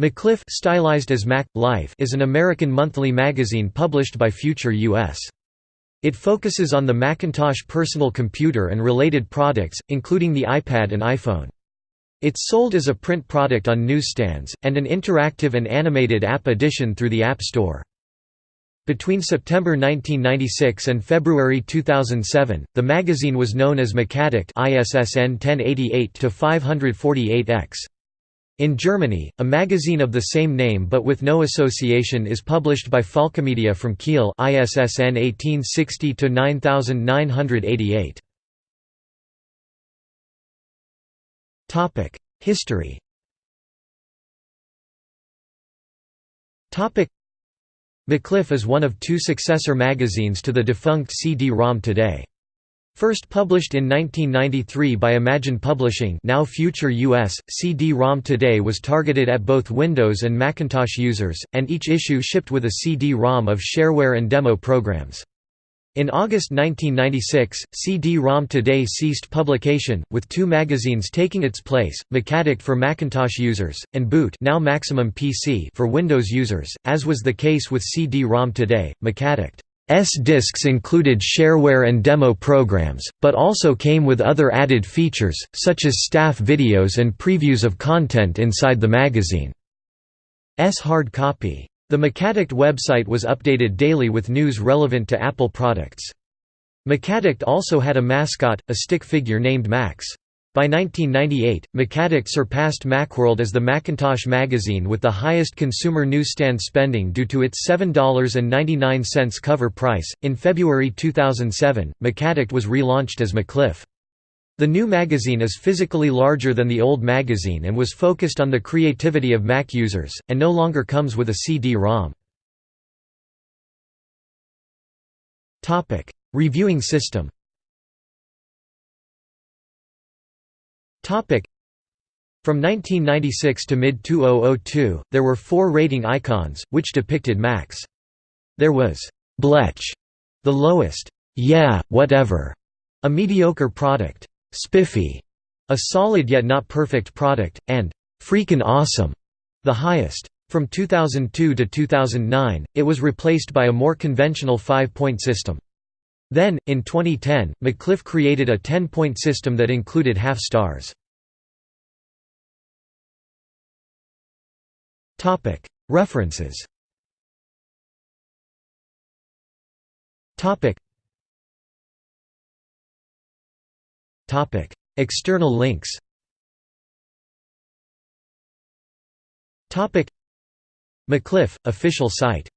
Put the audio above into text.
MacLife stylized as Mac Life is an American monthly magazine published by Future US. It focuses on the Macintosh personal computer and related products, including the iPad and iPhone. It's sold as a print product on newsstands, and an interactive and animated app edition through the App Store. Between September 1996 and February 2007, the magazine was known as MacAddict ISSN 1088-548X. In Germany, a magazine of the same name but with no association is published by Falkemedia from Kiel ISSN 1860-9988. History MacLife is one of two successor magazines to the defunct CD-ROM Today. First published in 1993 by Imagine Publishing now Future US, CD-ROM Today was targeted at both Windows and Macintosh users, and each issue shipped with a CD-ROM of shareware and demo programs. In August 1996, CD-ROM Today ceased publication, with two magazines taking its place, MacAddict for Macintosh users, and Boot now Maximum PC for Windows users, as was the case with CD-ROM Today, MacAddict. S discs included shareware and demo programs, but also came with other added features, such as staff videos and previews of content inside the magazine's hard copy. The MacAddict website was updated daily with news relevant to Apple products. MacAddict also had a mascot, a stick figure named Max. By 1998, MacAddict surpassed Macworld as the Macintosh magazine with the highest consumer newsstand spending due to its $7.99 cover price. In February 2007, MacAddict was relaunched as MacLife. The new magazine is physically larger than the old magazine and was focused on the creativity of Mac users, and no longer comes with a CD-ROM. Reviewing system From 1996 to mid-2002, there were four rating icons, which depicted Max. There was «Blech», the lowest, «Yeah, whatever», a mediocre product, «Spiffy», a solid yet not perfect product, and «Freakin' awesome», the highest. From 2002 to 2009, it was replaced by a more conventional five-point system. Then, in 2010, MacLife created a 10-point system that included half stars. References. External links. MacLife, official site